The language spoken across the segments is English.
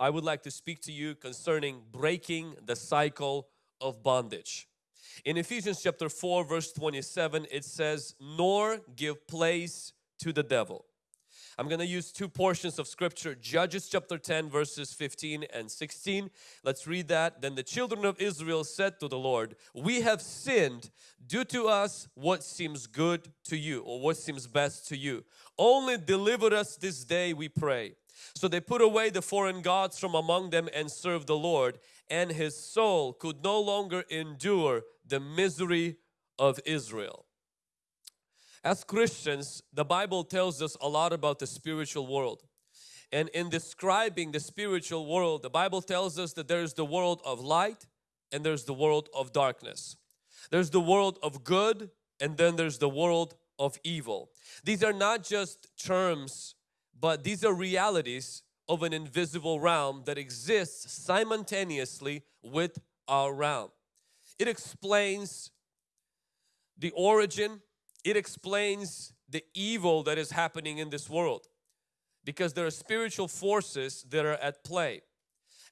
I would like to speak to you concerning breaking the cycle of bondage. In Ephesians chapter 4 verse 27 it says, nor give place to the devil. I'm going to use two portions of scripture, Judges chapter 10 verses 15 and 16. Let's read that. Then the children of Israel said to the Lord, we have sinned. Do to us what seems good to you or what seems best to you. Only deliver us this day we pray. So they put away the foreign gods from among them and served the Lord and his soul could no longer endure the misery of Israel. As Christians, the Bible tells us a lot about the spiritual world. And in describing the spiritual world, the Bible tells us that there's the world of light and there's the world of darkness. There's the world of good and then there's the world of evil. These are not just terms, but these are realities of an invisible realm that exists simultaneously with our realm. It explains the origin it explains the evil that is happening in this world because there are spiritual forces that are at play.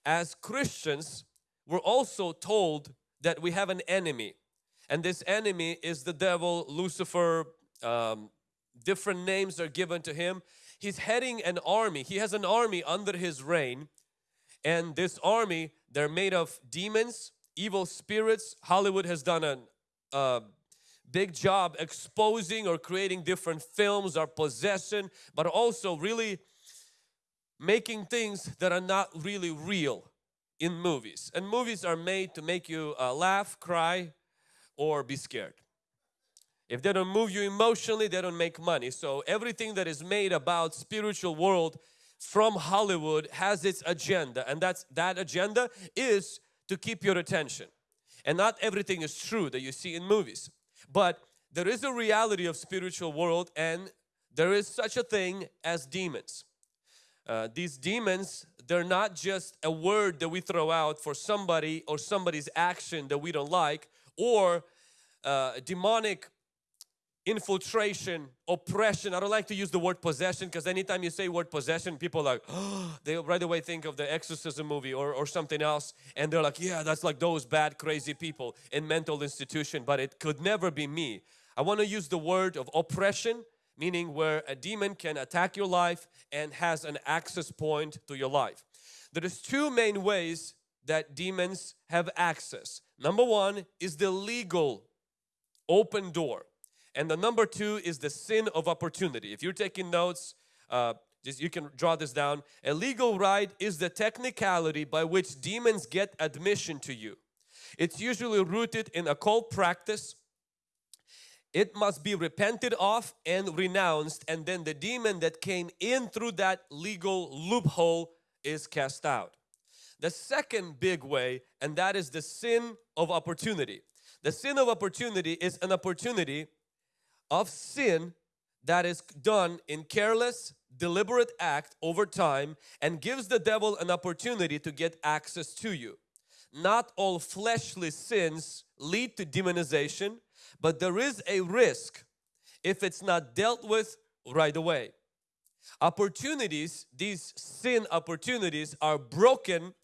As Christians, we're also told that we have an enemy and this enemy is the devil, Lucifer, um, different names are given to him. He's heading an army. He has an army under his reign and this army, they're made of demons, evil spirits. Hollywood has done a, uh, big job exposing or creating different films or possession but also really making things that are not really real in movies and movies are made to make you uh, laugh cry or be scared if they don't move you emotionally they don't make money so everything that is made about spiritual world from Hollywood has its agenda and that's that agenda is to keep your attention and not everything is true that you see in movies but there is a reality of spiritual world and there is such a thing as demons. Uh, these demons, they're not just a word that we throw out for somebody or somebody's action that we don't like or uh, demonic infiltration, oppression. I don't like to use the word possession because anytime you say word possession, people like, oh, they right away think of the exorcism movie or, or something else and they're like, yeah, that's like those bad crazy people in mental institution, but it could never be me. I want to use the word of oppression, meaning where a demon can attack your life and has an access point to your life. There is two main ways that demons have access. Number one is the legal open door. And the number two is the sin of opportunity. If you're taking notes, uh, just you can draw this down. A legal right is the technicality by which demons get admission to you. It's usually rooted in occult practice. It must be repented of and renounced and then the demon that came in through that legal loophole is cast out. The second big way and that is the sin of opportunity. The sin of opportunity is an opportunity of sin that is done in careless deliberate act over time and gives the devil an opportunity to get access to you. Not all fleshly sins lead to demonization but there is a risk if it's not dealt with right away. Opportunities, these sin opportunities are broken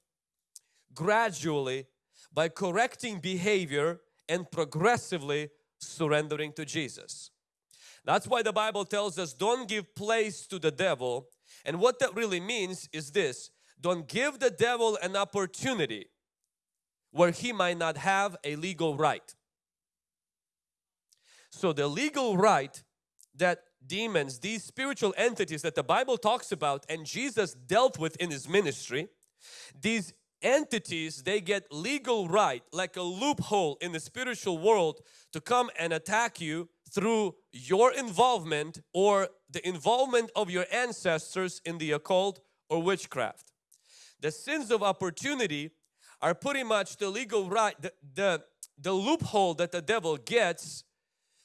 gradually by correcting behavior and progressively surrendering to Jesus. That's why the Bible tells us don't give place to the devil and what that really means is this don't give the devil an opportunity where he might not have a legal right. So the legal right that demons, these spiritual entities that the Bible talks about and Jesus dealt with in his ministry, these entities they get legal right like a loophole in the spiritual world to come and attack you through your involvement or the involvement of your ancestors in the occult or witchcraft. The sins of opportunity are pretty much the legal right, the, the, the loophole that the devil gets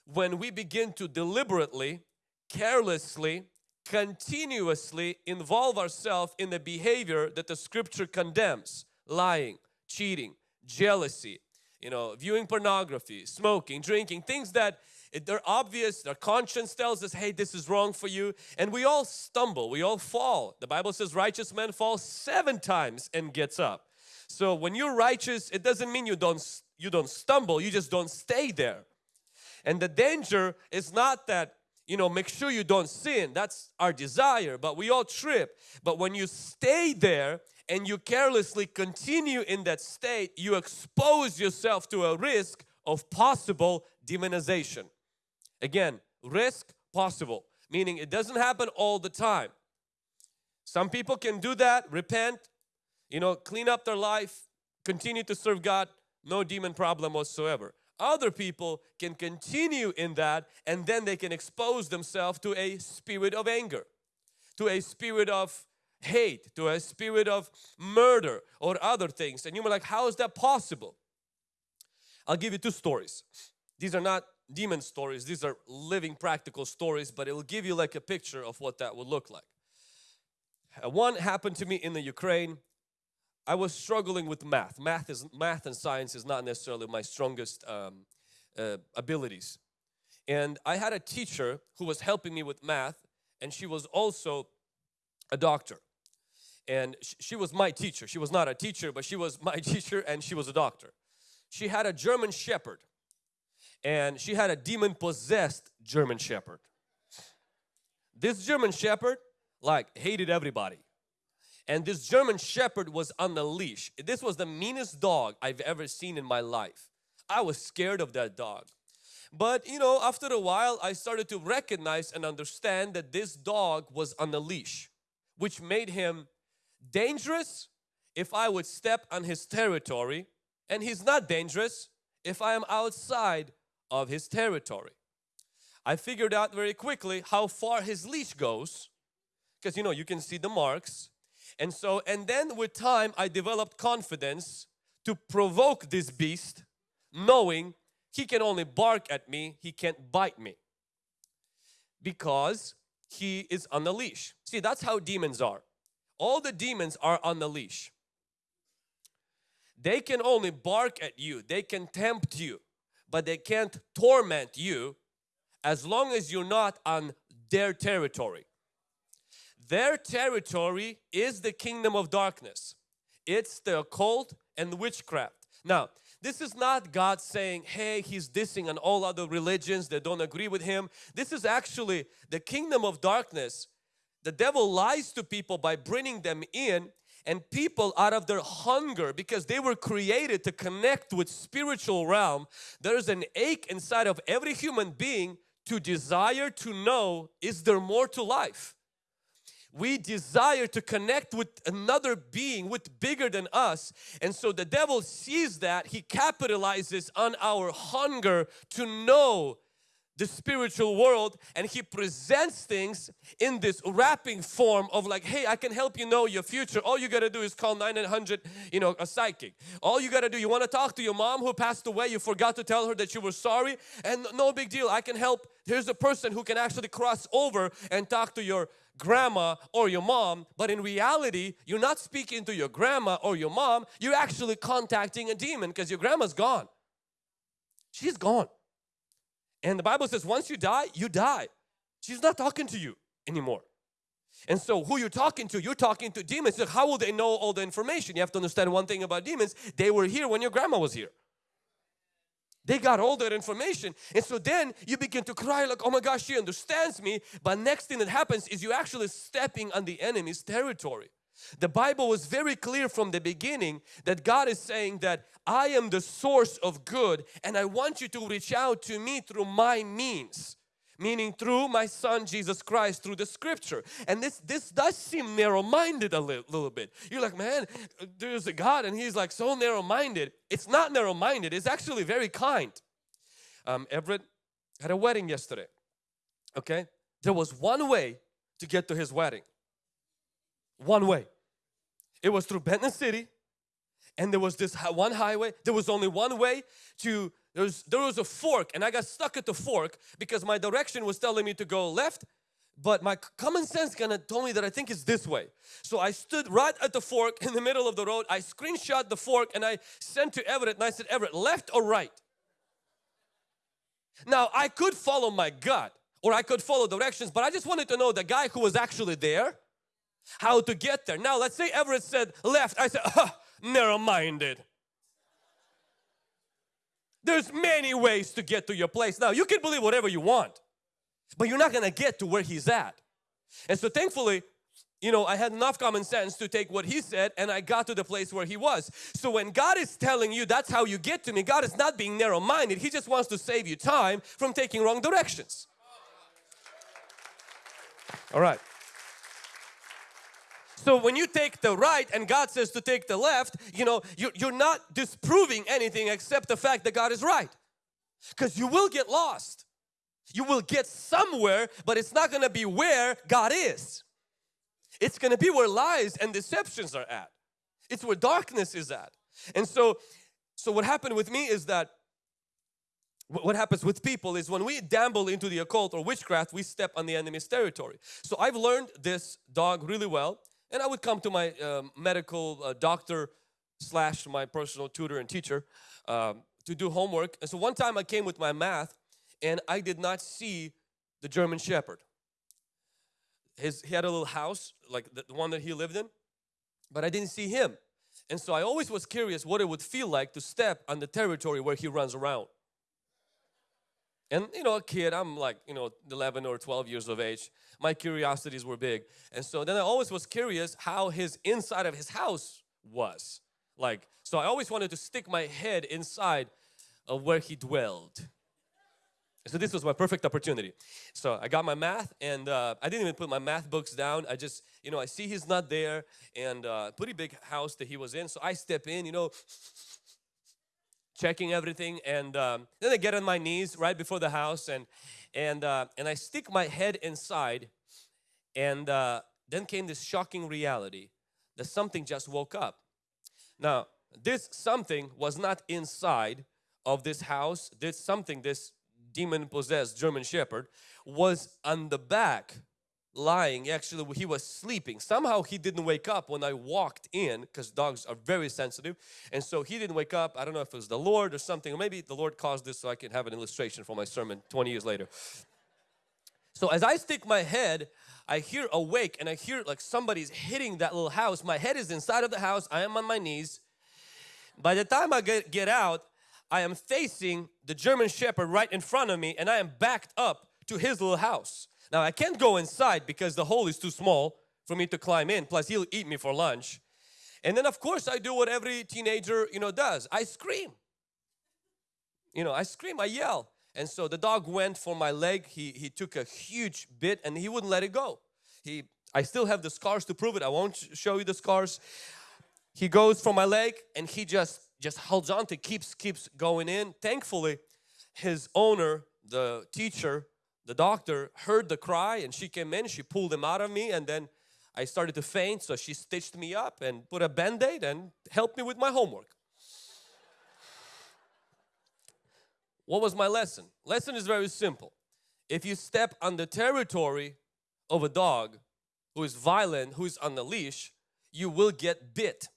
when we begin to deliberately, carelessly, continuously involve ourselves in the behavior that the scripture condemns. Lying, cheating, jealousy, you know, viewing pornography, smoking, drinking, things that they're obvious, their conscience tells us, hey, this is wrong for you. And we all stumble, we all fall. The Bible says righteous men fall seven times and gets up. So when you're righteous, it doesn't mean you don't you don't stumble, you just don't stay there. And the danger is not that you know make sure you don't sin that's our desire but we all trip but when you stay there and you carelessly continue in that state you expose yourself to a risk of possible demonization. Again risk possible meaning it doesn't happen all the time. Some people can do that repent you know clean up their life continue to serve God no demon problem whatsoever. Other people can continue in that and then they can expose themselves to a spirit of anger, to a spirit of hate, to a spirit of murder or other things. And you're like, how is that possible? I'll give you two stories. These are not demon stories, these are living practical stories, but it will give you like a picture of what that would look like. Uh, one happened to me in the Ukraine I was struggling with math. Math is math and science is not necessarily my strongest um, uh, abilities. And I had a teacher who was helping me with math and she was also a doctor. And she was my teacher. She was not a teacher, but she was my teacher and she was a doctor. She had a German Shepherd and she had a demon-possessed German Shepherd. This German Shepherd like hated everybody and this German Shepherd was on the leash. This was the meanest dog I've ever seen in my life. I was scared of that dog. But you know, after a while, I started to recognize and understand that this dog was on the leash, which made him dangerous if I would step on his territory, and he's not dangerous if I am outside of his territory. I figured out very quickly how far his leash goes because you know you can see the marks and so, and then with time, I developed confidence to provoke this beast, knowing he can only bark at me, he can't bite me. Because he is on the leash. See, that's how demons are. All the demons are on the leash. They can only bark at you, they can tempt you, but they can't torment you as long as you're not on their territory. Their territory is the kingdom of darkness. It's the occult and witchcraft. Now, this is not God saying, hey, He's dissing on all other religions that don't agree with Him. This is actually the kingdom of darkness. The devil lies to people by bringing them in and people out of their hunger because they were created to connect with spiritual realm. There's an ache inside of every human being to desire to know, is there more to life? we desire to connect with another being with bigger than us and so the devil sees that he capitalizes on our hunger to know the spiritual world and he presents things in this wrapping form of like hey I can help you know your future. All you got to do is call 900 you know a psychic. All you got to do you want to talk to your mom who passed away you forgot to tell her that you were sorry and no big deal I can help. Here's a person who can actually cross over and talk to your grandma or your mom but in reality you're not speaking to your grandma or your mom you're actually contacting a demon because your grandma's gone. She's gone and the Bible says once you die, you die. She's not talking to you anymore. And so who you're talking to, you're talking to demons. So how will they know all the information? You have to understand one thing about demons. They were here when your grandma was here. They got all that information. And so then you begin to cry like, oh my gosh, she understands me. But next thing that happens is you actually stepping on the enemy's territory. The Bible was very clear from the beginning that God is saying that I am the source of good and I want you to reach out to me through my means meaning through my son Jesus Christ through the scripture. And this this does seem narrow-minded a li little bit. You're like man there's a God and he's like so narrow-minded. It's not narrow-minded. It's actually very kind. Um, Everett had a wedding yesterday okay? There was one way to get to his wedding one way. It was through Benton City and there was this one highway. There was only one way to, there was, there was a fork and I got stuck at the fork because my direction was telling me to go left but my common sense kind of told me that I think it's this way. So I stood right at the fork in the middle of the road. I screenshot the fork and I sent to Everett and I said, Everett, left or right? Now I could follow my gut or I could follow directions but I just wanted to know the guy who was actually there how to get there. Now let's say Everett said left. I said huh, narrow-minded. There's many ways to get to your place. Now you can believe whatever you want but you're not gonna get to where he's at. And so thankfully you know, I had enough common sense to take what he said and I got to the place where he was. So when God is telling you that's how you get to me, God is not being narrow-minded. He just wants to save you time from taking wrong directions. All right. So when you take the right and God says to take the left, you know, you're, not disproving anything except the fact that God is right. Because you will get lost. You will get somewhere, but it's not going to be where God is. It's going to be where lies and deceptions are at. It's where darkness is at. And so, so what happened with me is that what happens with people is when we dabble into the occult or witchcraft, we step on the enemy's territory. So I've learned this dog really well and I would come to my um, medical uh, doctor slash my personal tutor and teacher um, to do homework. And so one time I came with my math and I did not see the German Shepherd. His he had a little house like the, the one that he lived in but I didn't see him. And so I always was curious what it would feel like to step on the territory where he runs around and you know a kid I'm like you know 11 or 12 years of age my curiosities were big and so then I always was curious how his inside of his house was like so I always wanted to stick my head inside of where he dwelled so this was my perfect opportunity. So I got my math and uh, I didn't even put my math books down. I just, you know, I see he's not there and uh, pretty big house that he was in. So I step in, you know, checking everything and um, then I get on my knees right before the house and and uh, and I stick my head inside and uh, then came this shocking reality that something just woke up. Now this something was not inside of this house. This something, this demon possessed German Shepherd was on the back lying actually he was sleeping. Somehow he didn't wake up when I walked in because dogs are very sensitive. And so he didn't wake up. I don't know if it was the Lord or something or maybe the Lord caused this so I can have an illustration for my sermon 20 years later. So as I stick my head I hear awake and I hear like somebody's hitting that little house. My head is inside of the house. I am on my knees. By the time I get, get out I am facing the German Shepherd right in front of me and I am backed up to his little house. Now I can't go inside because the hole is too small for me to climb in plus he'll eat me for lunch. And then of course I do what every teenager you know does. I scream. You know I scream, I yell. And so the dog went for my leg. He, he took a huge bit and he wouldn't let it go. He, I still have the scars to prove it. I won't show you the scars. He goes for my leg and he just just holds on to keeps keeps going in thankfully his owner the teacher the doctor heard the cry and she came in she pulled him out of me and then I started to faint so she stitched me up and put a band-aid and helped me with my homework. What was my lesson? Lesson is very simple. If you step on the territory of a dog who is violent who is on the leash you will get bit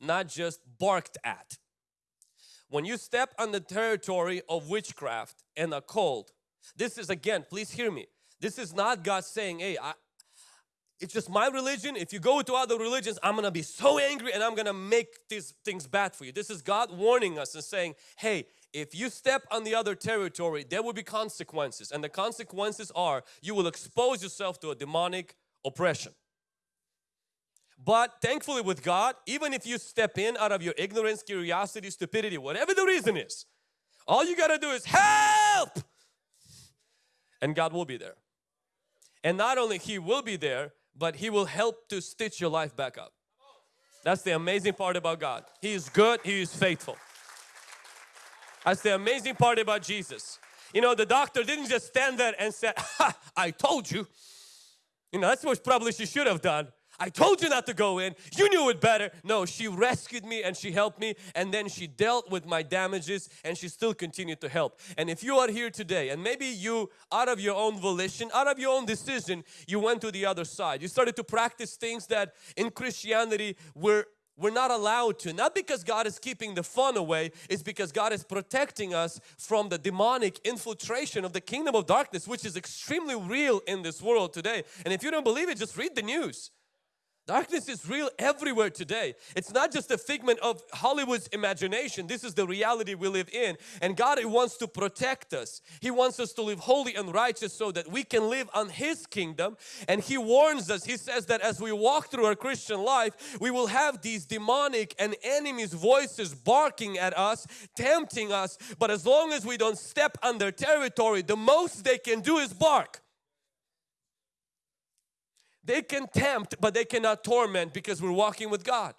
not just barked at. When you step on the territory of witchcraft and a occult, this is again, please hear me. This is not God saying, hey, I, it's just my religion. If you go to other religions, I'm going to be so angry and I'm going to make these things bad for you. This is God warning us and saying, hey, if you step on the other territory, there will be consequences. And the consequences are you will expose yourself to a demonic oppression. But thankfully with God, even if you step in out of your ignorance, curiosity, stupidity, whatever the reason is, all you got to do is help! And God will be there. And not only He will be there, but He will help to stitch your life back up. That's the amazing part about God. He is good, He is faithful. That's the amazing part about Jesus. You know, the doctor didn't just stand there and say, ha, I told you. You know, that's what probably she should have done. I told you not to go in. You knew it better. No, she rescued me and she helped me and then she dealt with my damages and she still continued to help. And if you are here today and maybe you out of your own volition, out of your own decision, you went to the other side. You started to practice things that in Christianity were we're not allowed to. Not because God is keeping the fun away, it's because God is protecting us from the demonic infiltration of the kingdom of darkness, which is extremely real in this world today. And if you don't believe it, just read the news. Darkness is real everywhere today. It's not just a figment of Hollywood's imagination. This is the reality we live in. And God wants to protect us. He wants us to live holy and righteous so that we can live on His kingdom. And He warns us, He says that as we walk through our Christian life, we will have these demonic and enemies' voices barking at us, tempting us. But as long as we don't step on their territory, the most they can do is bark. They can tempt, but they cannot torment because we're walking with God.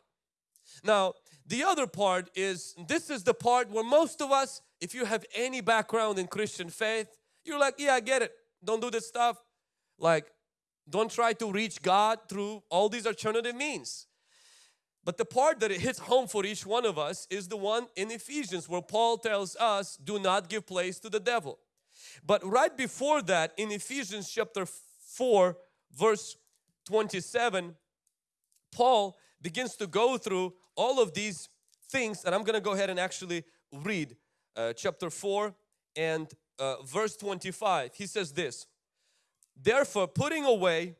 Now, the other part is, this is the part where most of us, if you have any background in Christian faith, you're like, yeah, I get it. Don't do this stuff. Like, don't try to reach God through all these alternative means. But the part that it hits home for each one of us is the one in Ephesians where Paul tells us, do not give place to the devil. But right before that, in Ephesians chapter 4, verse 27, Paul begins to go through all of these things and I'm going to go ahead and actually read uh, chapter 4 and uh, verse 25. He says this, Therefore putting away,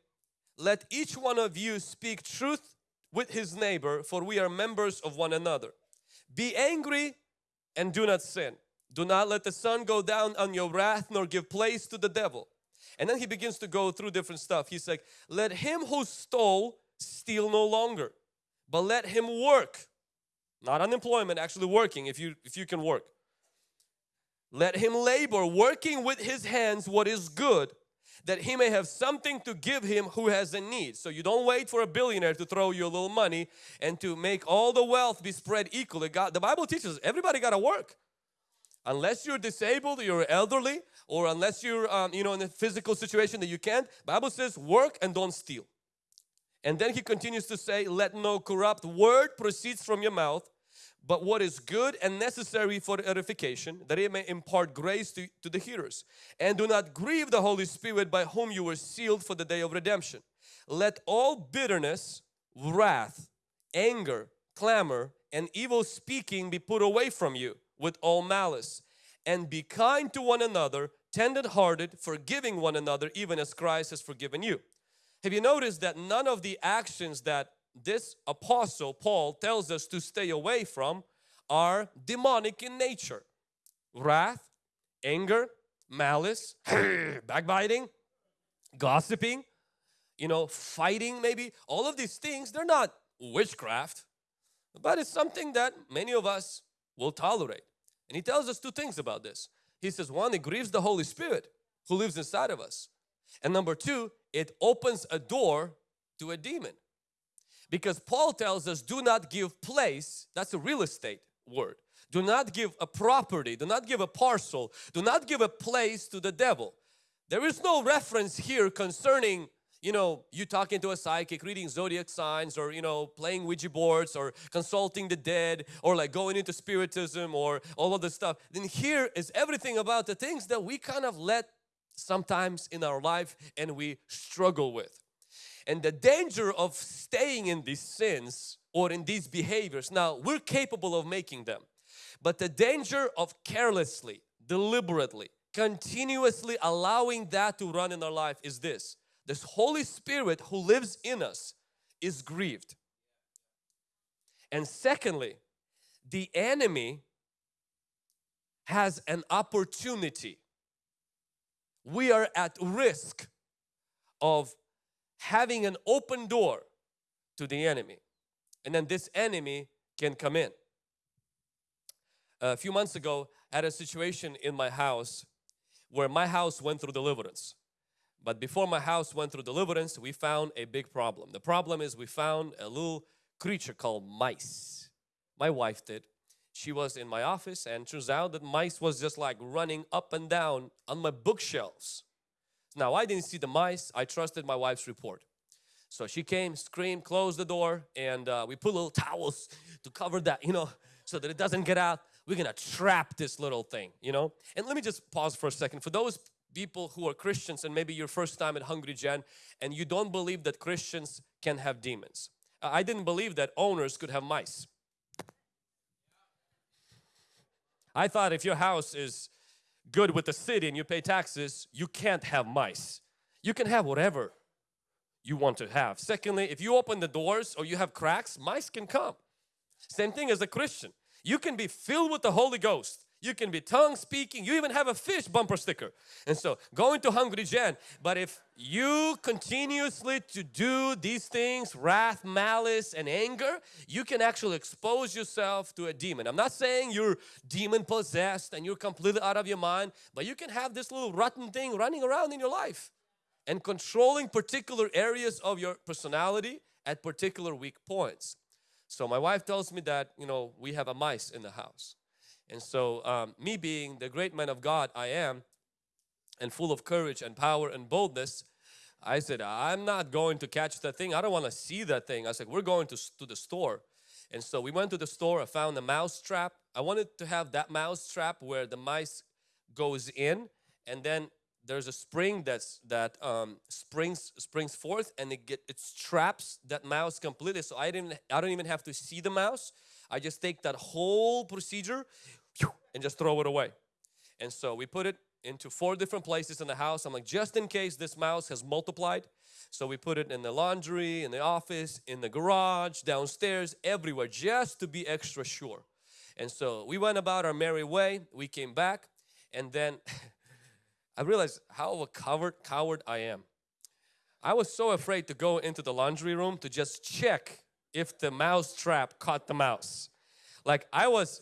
let each one of you speak truth with his neighbor for we are members of one another. Be angry and do not sin. Do not let the sun go down on your wrath nor give place to the devil. And then he begins to go through different stuff. He's like, let him who stole steal no longer, but let him work. Not unemployment, actually working if you, if you can work. Let him labor, working with his hands what is good, that he may have something to give him who has a need. So you don't wait for a billionaire to throw you a little money and to make all the wealth be spread equally. God, the Bible teaches everybody got to work. Unless you're disabled, you're elderly, or unless you're um, you know in a physical situation that you can't, Bible says work and don't steal. And then he continues to say, let no corrupt word proceeds from your mouth, but what is good and necessary for edification, that it may impart grace to, to the hearers. And do not grieve the Holy Spirit by whom you were sealed for the day of redemption. Let all bitterness, wrath, anger, clamor, and evil speaking be put away from you with all malice and be kind to one another tender hearted forgiving one another even as Christ has forgiven you. Have you noticed that none of the actions that this apostle Paul tells us to stay away from are demonic in nature? Wrath anger malice backbiting gossiping you know fighting maybe. All of these things they're not witchcraft but it's something that many of us will tolerate and he tells us two things about this. He says one, it grieves the Holy Spirit who lives inside of us. And number two, it opens a door to a demon. Because Paul tells us do not give place, that's a real estate word. Do not give a property, do not give a parcel, do not give a place to the devil. There is no reference here concerning you know, you talking to a psychic, reading zodiac signs or, you know, playing Ouija boards or consulting the dead or like going into spiritism or all of this stuff. Then here is everything about the things that we kind of let sometimes in our life and we struggle with. And the danger of staying in these sins or in these behaviors, now we're capable of making them. But the danger of carelessly, deliberately, continuously allowing that to run in our life is this this Holy Spirit who lives in us is grieved. And secondly, the enemy has an opportunity. We are at risk of having an open door to the enemy. And then this enemy can come in. A few months ago, I had a situation in my house where my house went through deliverance. But before my house went through deliverance, we found a big problem. The problem is we found a little creature called mice. My wife did. She was in my office and turns out that mice was just like running up and down on my bookshelves. Now I didn't see the mice, I trusted my wife's report. So she came, screamed, closed the door and uh, we put little towels to cover that, you know, so that it doesn't get out. We're gonna trap this little thing, you know. And let me just pause for a second. For those people who are Christians and maybe your first time at Hungry Gen and you don't believe that Christians can have demons. Uh, I didn't believe that owners could have mice. I thought if your house is good with the city and you pay taxes, you can't have mice. You can have whatever you want to have. Secondly, if you open the doors or you have cracks, mice can come. Same thing as a Christian. You can be filled with the Holy Ghost. You can be tongue speaking. You even have a fish bumper sticker. And so going to Hungry Gen. But if you continuously to do these things, wrath, malice and anger, you can actually expose yourself to a demon. I'm not saying you're demon possessed and you're completely out of your mind, but you can have this little rotten thing running around in your life and controlling particular areas of your personality at particular weak points. So my wife tells me that, you know, we have a mice in the house. And so um, me being the great man of God I am and full of courage and power and boldness, I said, I'm not going to catch that thing. I don't want to see that thing. I said, we're going to, to the store. And so we went to the store. I found a mouse trap. I wanted to have that mouse trap where the mice goes in and then there's a spring that's that um, springs springs forth and it get it traps that mouse completely so I didn't I don't even have to see the mouse I just take that whole procedure and just throw it away. And so we put it into four different places in the house. I'm like, just in case this mouse has multiplied. So we put it in the laundry, in the office, in the garage, downstairs, everywhere, just to be extra sure. And so we went about our merry way. We came back and then I realized how a coward, coward I am. I was so afraid to go into the laundry room to just check if the mouse trap caught the mouse. Like I was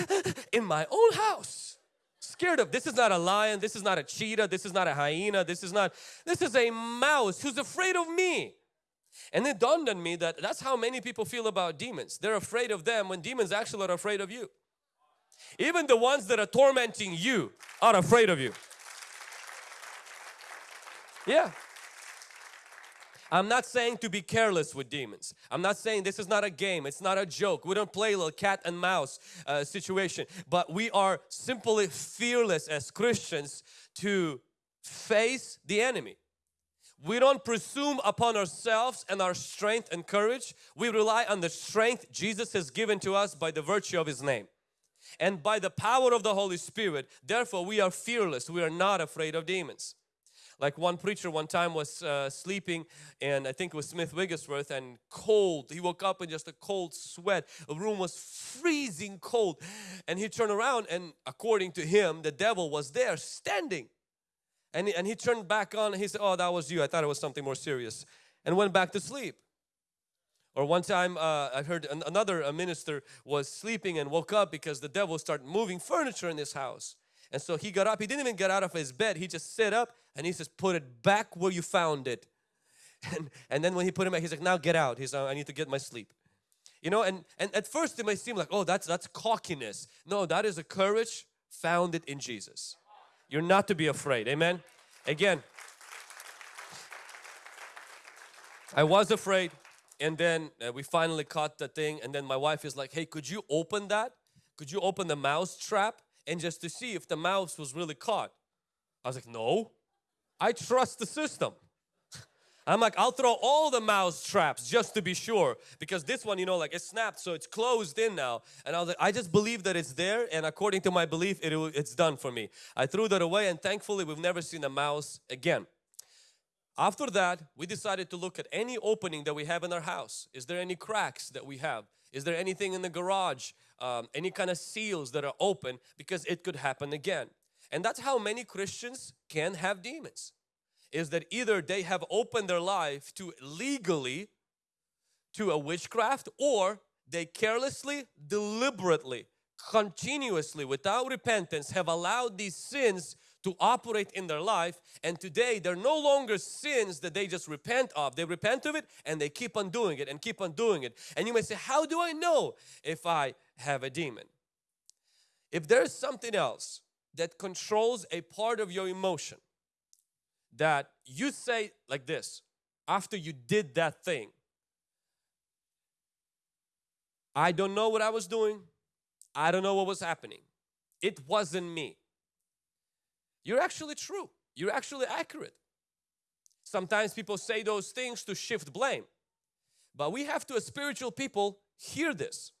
in my own house scared of this is not a lion this is not a cheetah this is not a hyena this is not this is a mouse who's afraid of me. And it dawned on me that that's how many people feel about demons. They're afraid of them when demons actually are afraid of you. Even the ones that are tormenting you are afraid of you. Yeah I'm not saying to be careless with demons. I'm not saying this is not a game. It's not a joke. We don't play a little cat and mouse uh, situation. But we are simply fearless as Christians to face the enemy. We don't presume upon ourselves and our strength and courage. We rely on the strength Jesus has given to us by the virtue of His name and by the power of the Holy Spirit. Therefore, we are fearless. We are not afraid of demons. Like one preacher one time was uh, sleeping and I think it was Smith Wigglesworth and cold. He woke up in just a cold sweat. The room was freezing cold and he turned around and according to him the devil was there standing. And he, and he turned back on and he said, oh that was you. I thought it was something more serious and went back to sleep. Or one time uh, I heard an, another minister was sleeping and woke up because the devil started moving furniture in his house. And so he got up, he didn't even get out of his bed, he just sat up and he says, put it back where you found it. And, and then when he put him back, he's like, now get out. He's like, I need to get my sleep. You know, and, and at first it may seem like, oh, that's, that's cockiness. No, that is a courage founded in Jesus. You're not to be afraid. Amen. Again, I was afraid and then uh, we finally caught the thing and then my wife is like, hey, could you open that? Could you open the mouse trap? And just to see if the mouse was really caught. I was like, no, I trust the system. I'm like, I'll throw all the mouse traps just to be sure because this one, you know, like it snapped so it's closed in now. And I was like, I just believe that it's there and according to my belief, it, it's done for me. I threw that away and thankfully we've never seen a mouse again. After that, we decided to look at any opening that we have in our house. Is there any cracks that we have? Is there anything in the garage um, any kind of seals that are open because it could happen again. And that's how many Christians can have demons. Is that either they have opened their life to legally to a witchcraft or they carelessly, deliberately, continuously without repentance have allowed these sins to operate in their life and today they're no longer sins that they just repent of. They repent of it and they keep on doing it and keep on doing it. And you may say, how do I know if I have a demon? If there's something else that controls a part of your emotion that you say like this after you did that thing I don't know what I was doing I don't know what was happening it wasn't me you're actually true. You're actually accurate. Sometimes people say those things to shift blame. But we have to, as spiritual people, hear this.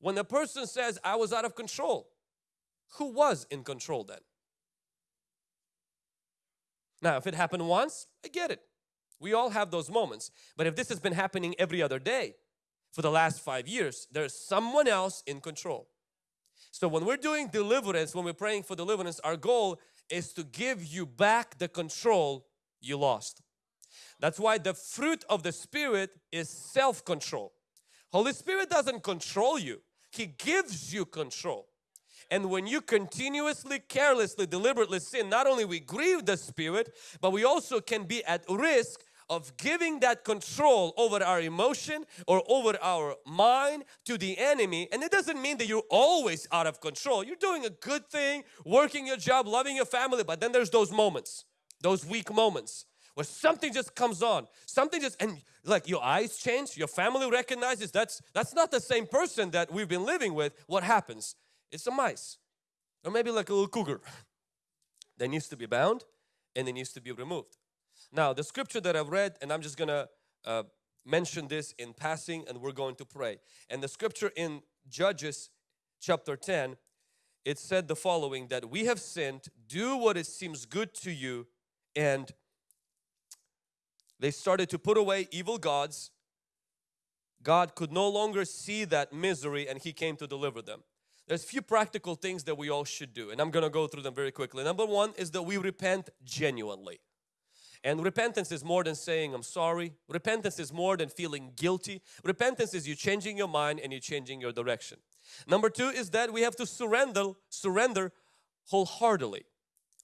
When a person says, I was out of control, who was in control then? Now, if it happened once, I get it. We all have those moments. But if this has been happening every other day for the last five years, there's someone else in control. So when we're doing deliverance, when we're praying for deliverance, our goal is to give you back the control you lost. That's why the fruit of the Spirit is self-control. Holy Spirit doesn't control you. He gives you control. And when you continuously, carelessly, deliberately sin, not only we grieve the Spirit, but we also can be at risk of giving that control over our emotion or over our mind to the enemy. And it doesn't mean that you're always out of control. You're doing a good thing, working your job, loving your family, but then there's those moments, those weak moments where something just comes on something just and like your eyes change your family recognizes that's that's not the same person that we've been living with what happens? It's a mice or maybe like a little cougar that needs to be bound and it needs to be removed. Now the scripture that I've read and I'm just gonna uh, mention this in passing and we're going to pray. And the scripture in Judges chapter 10 it said the following that we have sinned do what it seems good to you and they started to put away evil gods. God could no longer see that misery and He came to deliver them. There's a few practical things that we all should do and I'm going to go through them very quickly. Number one is that we repent genuinely. And repentance is more than saying I'm sorry. Repentance is more than feeling guilty. Repentance is you changing your mind and you changing your direction. Number two is that we have to surrender, surrender wholeheartedly.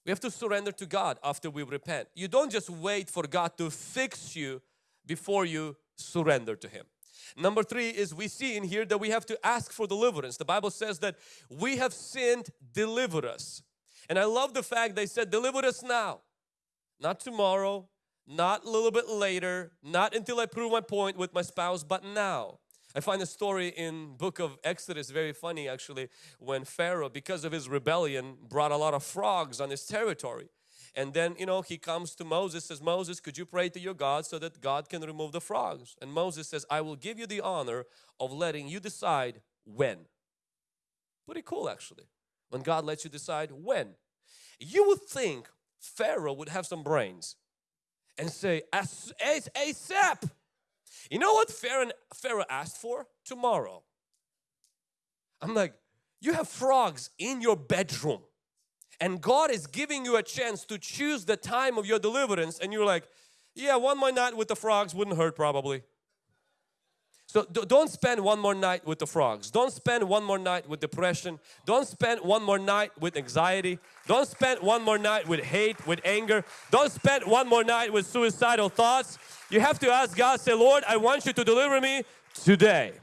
We have to surrender to God after we repent. You don't just wait for God to fix you before you surrender to Him. Number three is we see in here that we have to ask for deliverance. The Bible says that we have sinned, deliver us. And I love the fact they said deliver us now, not tomorrow, not a little bit later, not until I prove my point with my spouse, but now. I find the story in book of Exodus very funny actually when Pharaoh because of his rebellion brought a lot of frogs on his territory. And then you know he comes to Moses says Moses could you pray to your God so that God can remove the frogs? And Moses says I will give you the honor of letting you decide when. Pretty cool actually when God lets you decide when. You would think Pharaoh would have some brains and say as, as ASAP you know what Pharaoh asked for? Tomorrow. I'm like, you have frogs in your bedroom and God is giving you a chance to choose the time of your deliverance and you're like, yeah, one more night with the frogs wouldn't hurt probably. So don't spend one more night with the frogs. Don't spend one more night with depression. Don't spend one more night with anxiety. Don't spend one more night with hate, with anger. Don't spend one more night with suicidal thoughts. You have to ask God, say, Lord, I want you to deliver me today.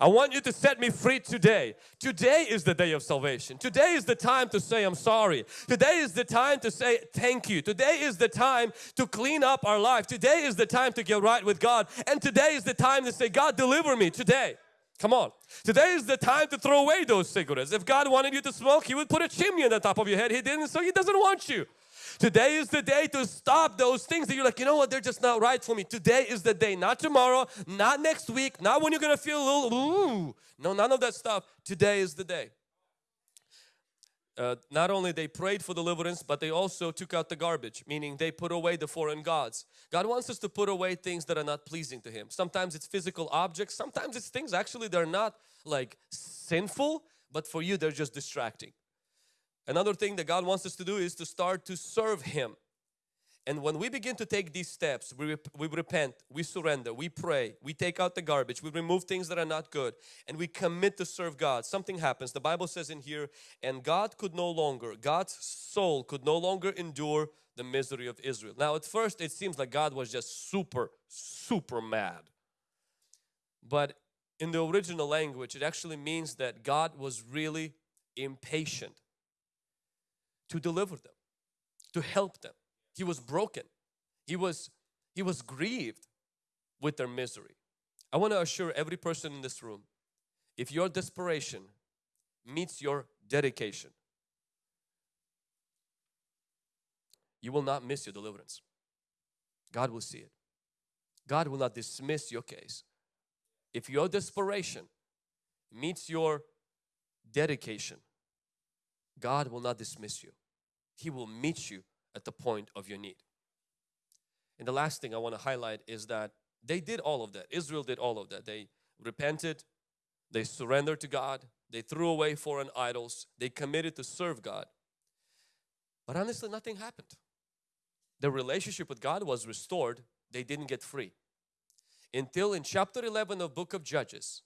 I want you to set me free today. Today is the day of salvation. Today is the time to say I'm sorry. Today is the time to say thank you. Today is the time to clean up our life. Today is the time to get right with God. And today is the time to say, God deliver me today. Come on. Today is the time to throw away those cigarettes. If God wanted you to smoke, He would put a chimney on the top of your head. He didn't, so He doesn't want you. Today is the day to stop those things that you're like, you know what, they're just not right for me. Today is the day, not tomorrow, not next week, not when you're gonna feel a little, ooh. No, none of that stuff. Today is the day. Uh, not only they prayed for deliverance but they also took out the garbage meaning they put away the foreign gods God wants us to put away things that are not pleasing to Him sometimes it's physical objects sometimes it's things actually they're not like sinful but for you they're just distracting Another thing that God wants us to do is to start to serve Him. And when we begin to take these steps, we, rep we repent, we surrender, we pray, we take out the garbage, we remove things that are not good and we commit to serve God. Something happens. The Bible says in here, and God could no longer, God's soul could no longer endure the misery of Israel. Now at first it seems like God was just super, super mad. But in the original language it actually means that God was really impatient to deliver them, to help them. He was broken. He was, he was grieved with their misery. I want to assure every person in this room, if your desperation meets your dedication, you will not miss your deliverance. God will see it. God will not dismiss your case. If your desperation meets your dedication, God will not dismiss you. He will meet you at the point of your need. And the last thing I want to highlight is that they did all of that. Israel did all of that. They repented, they surrendered to God, they threw away foreign idols, they committed to serve God. But honestly, nothing happened. Their relationship with God was restored, they didn't get free. Until in chapter 11 of book of Judges,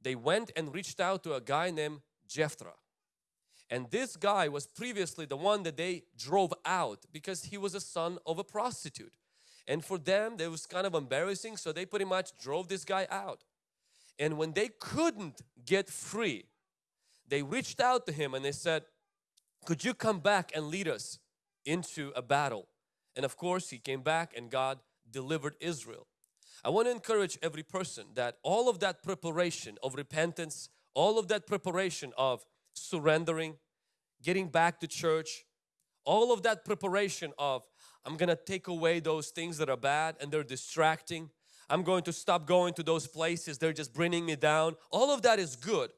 they went and reached out to a guy named Jephthah. And this guy was previously the one that they drove out because he was a son of a prostitute. And for them, it was kind of embarrassing, so they pretty much drove this guy out. And when they couldn't get free, they reached out to him and they said, could you come back and lead us into a battle? And of course, he came back and God delivered Israel. I want to encourage every person that all of that preparation of repentance, all of that preparation of surrendering, getting back to church, all of that preparation of I'm gonna take away those things that are bad and they're distracting. I'm going to stop going to those places, they're just bringing me down. All of that is good.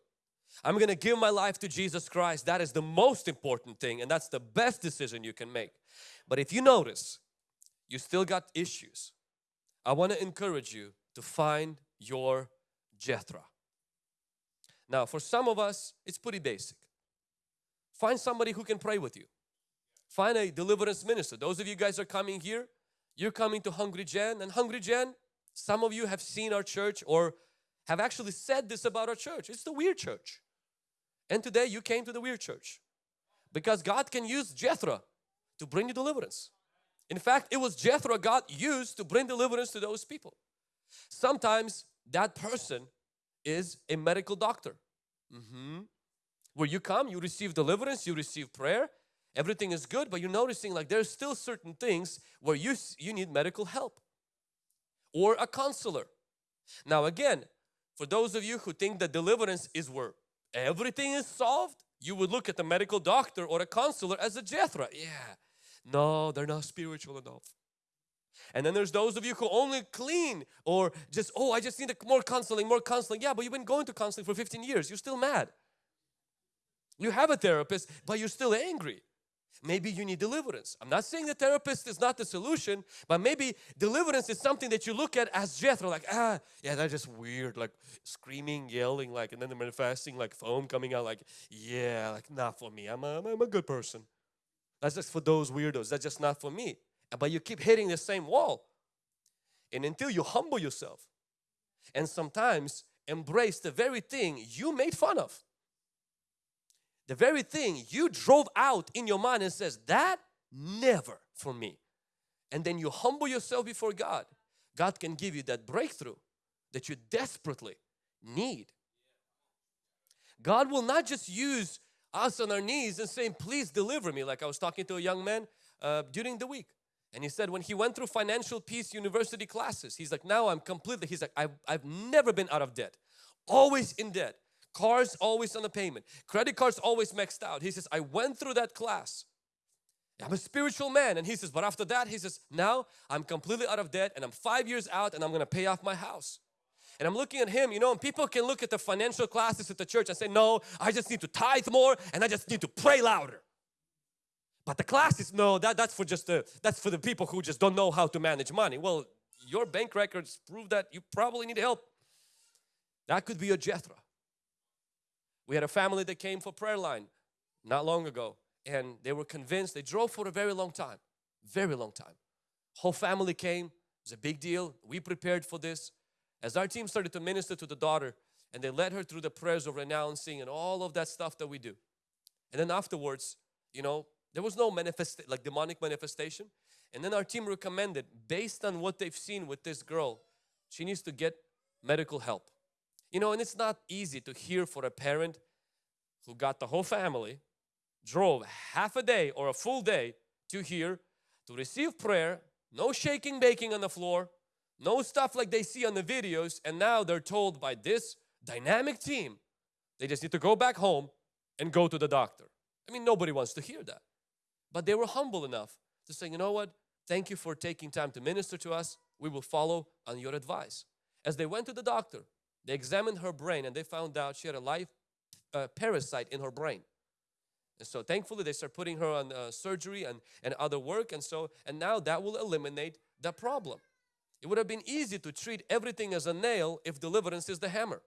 I'm gonna give my life to Jesus Christ. That is the most important thing and that's the best decision you can make. But if you notice, you still got issues. I want to encourage you to find your Jephthah. Now for some of us, it's pretty basic. Find somebody who can pray with you. Find a deliverance minister. Those of you guys are coming here, you're coming to Hungry Gen and Hungry Gen, some of you have seen our church or have actually said this about our church. It's the weird church. And today you came to the weird church because God can use Jephthah to bring you deliverance. In fact, it was Jephthah God used to bring deliverance to those people. Sometimes that person is a medical doctor. Mm -hmm. Where you come, you receive deliverance, you receive prayer, everything is good, but you're noticing like there's still certain things where you, you need medical help. Or a counselor. Now again, for those of you who think that deliverance is where everything is solved, you would look at the medical doctor or a counselor as a Jephthah. Yeah, no, they're not spiritual enough. And then there's those of you who only clean or just, oh, I just need more counseling, more counseling. Yeah, but you've been going to counseling for 15 years. You're still mad. You have a therapist, but you're still angry. Maybe you need deliverance. I'm not saying the therapist is not the solution, but maybe deliverance is something that you look at as Jephthah, like, ah, yeah, that's just weird, like screaming, yelling, like, and then the manifesting, like foam coming out, like, yeah, like not for me. I'm a, I'm a good person. That's just for those weirdos. That's just not for me. But you keep hitting the same wall. And until you humble yourself and sometimes embrace the very thing you made fun of the very thing you drove out in your mind and says that never for me. And then you humble yourself before God. God can give you that breakthrough that you desperately need. God will not just use us on our knees and saying please deliver me like I was talking to a young man uh, during the week. And he said when he went through financial peace university classes he's like now I'm completely he's like I've, I've never been out of debt. Always in debt Cars always on the payment. Credit cards always maxed out. He says, I went through that class. I'm a spiritual man. And he says, but after that, he says, now I'm completely out of debt and I'm five years out and I'm going to pay off my house. And I'm looking at him, you know, and people can look at the financial classes at the church and say, no, I just need to tithe more and I just need to pray louder. But the classes, no, that, that's for just the, that's for the people who just don't know how to manage money. Well, your bank records prove that you probably need help. That could be a Jephthah. We had a family that came for prayer line not long ago and they were convinced, they drove for a very long time, very long time. Whole family came, it was a big deal. We prepared for this. As our team started to minister to the daughter and they led her through the prayers of renouncing and all of that stuff that we do. And then afterwards, you know, there was no manifest like demonic manifestation. And then our team recommended based on what they've seen with this girl, she needs to get medical help. You know, and it's not easy to hear for a parent who got the whole family, drove half a day or a full day to hear, to receive prayer, no shaking, baking on the floor, no stuff like they see on the videos, and now they're told by this dynamic team, they just need to go back home and go to the doctor. I mean, nobody wants to hear that. But they were humble enough to say, you know what, thank you for taking time to minister to us. we will follow on your advice. As they went to the doctor, they examined her brain and they found out she had a live uh, parasite in her brain. And so thankfully they start putting her on uh, surgery and, and other work and so and now that will eliminate the problem. It would have been easy to treat everything as a nail if deliverance is the hammer.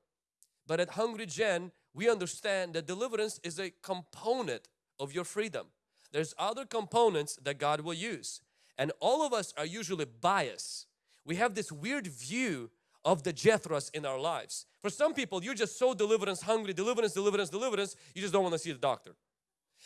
But at Hungry Gen, we understand that deliverance is a component of your freedom. There's other components that God will use. And all of us are usually biased. We have this weird view of the Jephthahs in our lives. For some people, you're just so deliverance hungry, deliverance, deliverance, deliverance, you just don't want to see the doctor.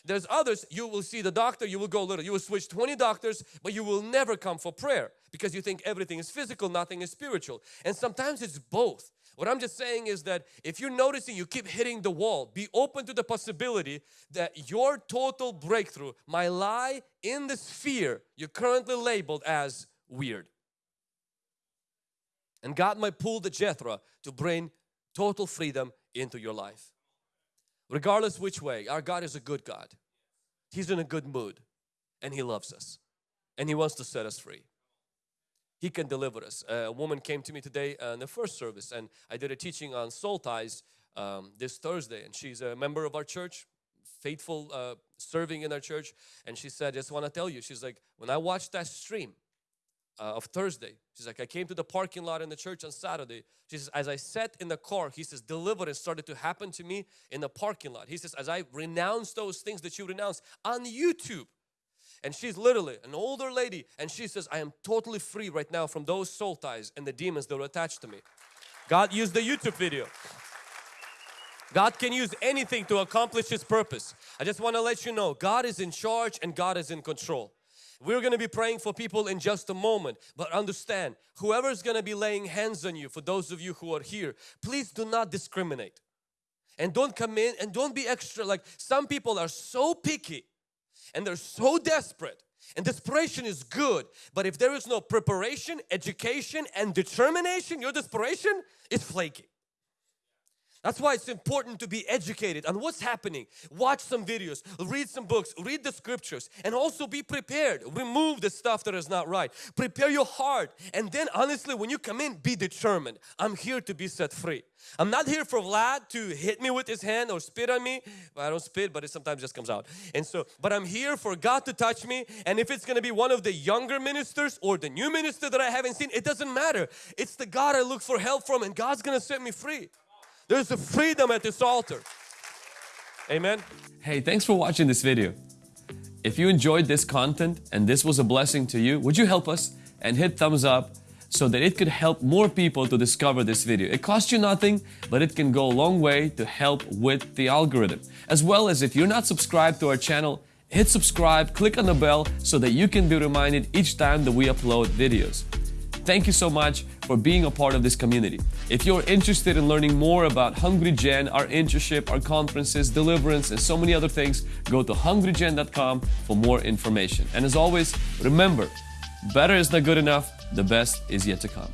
There's others, you will see the doctor, you will go little, you will switch 20 doctors, but you will never come for prayer because you think everything is physical, nothing is spiritual. And sometimes it's both. What I'm just saying is that if you're noticing you keep hitting the wall, be open to the possibility that your total breakthrough might lie in the sphere you're currently labeled as weird. And God might pull the Jephthah to bring total freedom into your life. Regardless which way, our God is a good God. He's in a good mood and He loves us and He wants to set us free. He can deliver us. a woman came to me today uh, in the first service and I did a teaching on soul ties um, this Thursday and she's a member of our church, faithful uh, serving in our church and she said, just want to tell you, she's like, when I watched that stream, uh, of Thursday. She's like, I came to the parking lot in the church on Saturday. She says, as I sat in the car, he says, deliverance started to happen to me in the parking lot. He says, as I renounced those things that you renounced on YouTube. And she's literally an older lady and she says, I am totally free right now from those soul ties and the demons that were attached to me. God used the YouTube video. God can use anything to accomplish His purpose. I just want to let you know, God is in charge and God is in control. We're going to be praying for people in just a moment. But understand, whoever's going to be laying hands on you, for those of you who are here, please do not discriminate. And don't come in and don't be extra like some people are so picky and they're so desperate and desperation is good but if there is no preparation education and determination your desperation is flaky that's why it's important to be educated on what's happening. Watch some videos, read some books, read the scriptures and also be prepared. Remove the stuff that is not right. Prepare your heart and then honestly when you come in be determined. I'm here to be set free. I'm not here for Vlad to hit me with his hand or spit on me. I don't spit but it sometimes just comes out. And so but I'm here for God to touch me and if it's going to be one of the younger ministers or the new minister that I haven't seen it doesn't matter. It's the God I look for help from and God's going to set me free. There's a freedom at this altar. Amen. Hey, thanks for watching this video. If you enjoyed this content and this was a blessing to you, would you help us and hit thumbs up so that it could help more people to discover this video. It costs you nothing, but it can go a long way to help with the algorithm. As well as if you're not subscribed to our channel, hit subscribe, click on the bell so that you can be reminded each time that we upload videos. Thank you so much for being a part of this community. If you're interested in learning more about Hungry Gen, our internship, our conferences, deliverance, and so many other things, go to hungrygen.com for more information. And as always, remember, better is not good enough, the best is yet to come.